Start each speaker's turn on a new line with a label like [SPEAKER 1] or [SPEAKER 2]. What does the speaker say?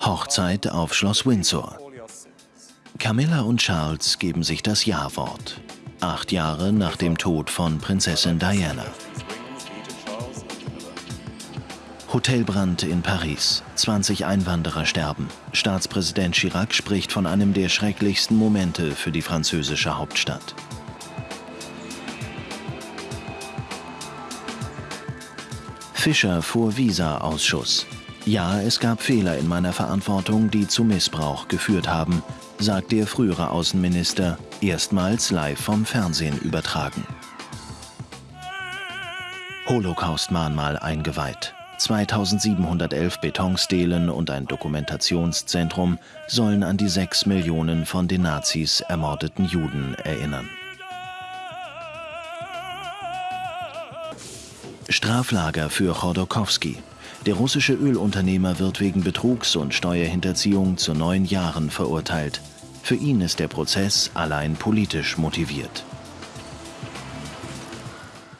[SPEAKER 1] Hochzeit auf Schloss Windsor. Camilla und Charles geben sich das Ja-Wort. Acht Jahre nach dem Tod von Prinzessin Diana. Hotelbrand in Paris. 20 Einwanderer sterben. Staatspräsident Chirac spricht von einem der schrecklichsten Momente für die französische Hauptstadt. Fischer vor Visa-Ausschuss. Ja, es gab Fehler in meiner Verantwortung, die zu Missbrauch geführt haben, sagt der frühere Außenminister, erstmals live vom Fernsehen übertragen. Holocaust-Mahnmal eingeweiht. 2711 Betonstelen und ein Dokumentationszentrum sollen an die sechs Millionen von den Nazis ermordeten Juden erinnern. Straflager für Chodorkowski. Der russische Ölunternehmer wird wegen Betrugs und Steuerhinterziehung zu neun Jahren verurteilt. Für ihn ist der Prozess allein politisch motiviert.